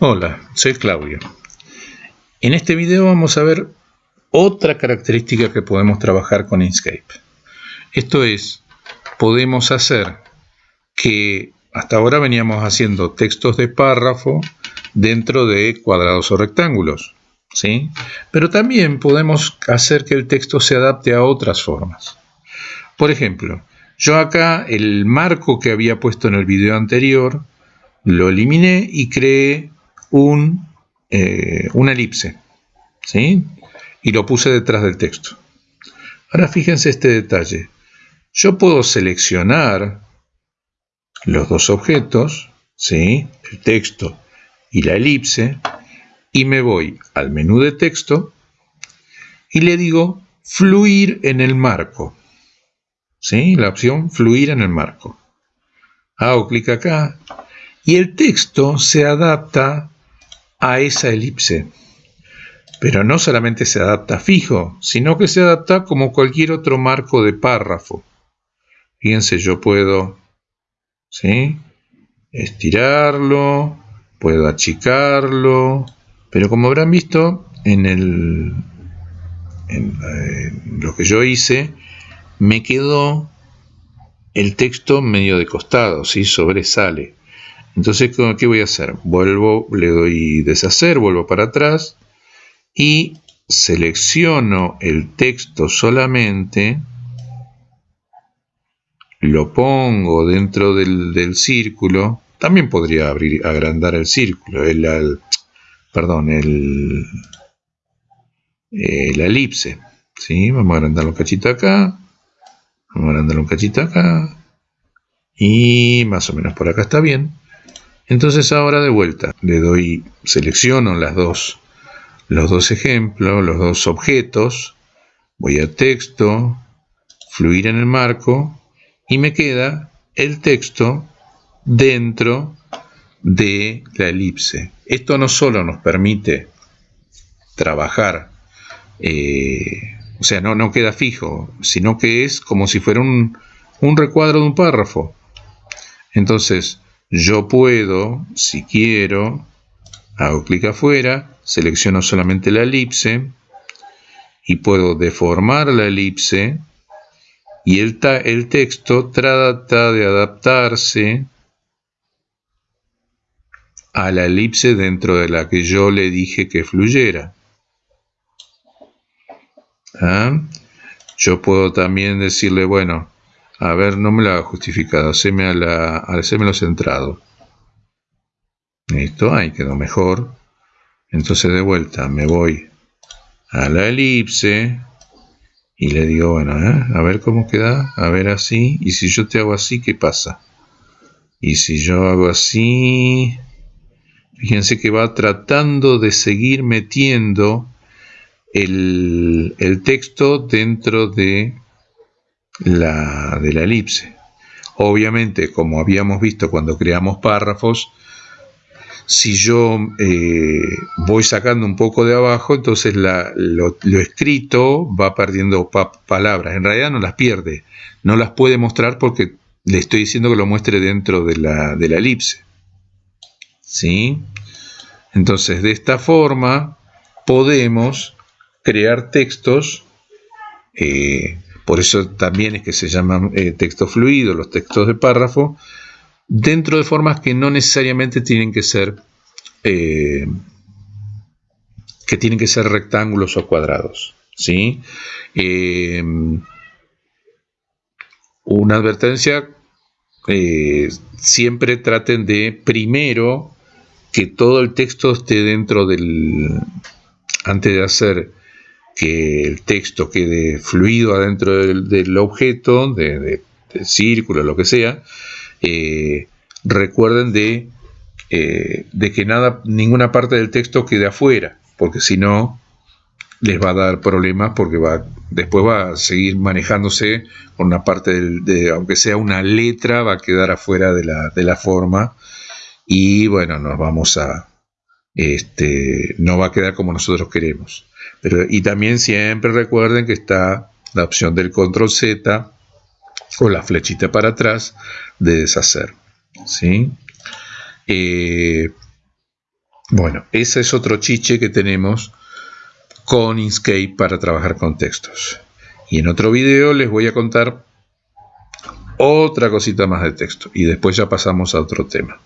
Hola, soy Claudio. En este video vamos a ver otra característica que podemos trabajar con Inkscape. Esto es, podemos hacer que hasta ahora veníamos haciendo textos de párrafo dentro de cuadrados o rectángulos. ¿sí? Pero también podemos hacer que el texto se adapte a otras formas. Por ejemplo, yo acá el marco que había puesto en el video anterior lo eliminé y creé un, eh, una elipse. ¿sí? Y lo puse detrás del texto. Ahora fíjense este detalle. Yo puedo seleccionar los dos objetos, ¿sí? el texto y la elipse, y me voy al menú de texto y le digo fluir en el marco. ¿Sí? La opción fluir en el marco. Hago clic acá y el texto se adapta a esa elipse. Pero no solamente se adapta fijo, sino que se adapta como cualquier otro marco de párrafo. Fíjense, yo puedo ¿sí? estirarlo, puedo achicarlo, pero como habrán visto en, el, en eh, lo que yo hice, me quedó el texto medio de costado, ¿sí? sobresale. Entonces, ¿qué voy a hacer? Vuelvo, le doy deshacer, vuelvo para atrás y selecciono el texto solamente, lo pongo dentro del, círculo, también podría abrir, agrandar el círculo, el, perdón, el, la elipse. ¿sí? Vamos a agrandar un cachito acá, vamos a agrandar un cachito acá, y más o menos por acá está bien. Entonces ahora de vuelta le doy, selecciono las dos, los dos ejemplos, los dos objetos, voy a texto, fluir en el marco y me queda el texto dentro de la elipse. Esto no solo nos permite trabajar, eh, o sea, no, no queda fijo, sino que es como si fuera un, un recuadro de un párrafo. Entonces, yo puedo, si quiero, hago clic afuera, selecciono solamente la elipse y puedo deformar la elipse y el, el texto trata de adaptarse a la elipse dentro de la que yo le dije que fluyera. ¿Ah? Yo puedo también decirle, bueno, a ver, no me lo haga justificado, haceme, a la, hacémelo centrado. Listo, ahí quedó mejor. Entonces de vuelta me voy a la elipse y le digo, bueno, ¿eh? a ver cómo queda, a ver así. Y si yo te hago así, ¿qué pasa? Y si yo hago así, fíjense que va tratando de seguir metiendo el texto dentro de la, de la elipse. Obviamente, como habíamos visto cuando creamos párrafos, si yo eh, voy sacando un poco de abajo, entonces lo, escrito va perdiendo palabras. En realidad no las pierde, no las puede mostrar porque le estoy diciendo que lo muestre dentro de la, de la elipse. ¿Sí? Entonces, de esta forma podemos crear textos eh, por eso también es que se llaman eh, texto fluido, los textos de párrafo, dentro de formas que no necesariamente tienen que ser eh, que tienen que ser rectángulos o cuadrados. ¿sí? Em, una advertencia, eh, siempre traten de primero que todo el texto esté dentro del, antes de hacer que el texto quede fluido adentro del, objeto, de, del círculo, lo que sea, eh, recuerden de, eh, de, que nada, ninguna parte del texto quede afuera, porque si no les va a dar problemas porque va, después va a seguir manejándose con una parte de, aunque sea una letra, va a quedar afuera de la, de la forma. Y bueno, nos vamos a, este, no va a quedar como nosotros queremos. Pero, y también siempre recuerden que está la opción del control Z o la flechita para atrás de deshacer. ¿sí? Eh, Bueno, ese es otro chiche que tenemos con Inkscape para trabajar con textos. Y en otro video les voy a contar otra cosita más de texto y después ya pasamos a otro tema.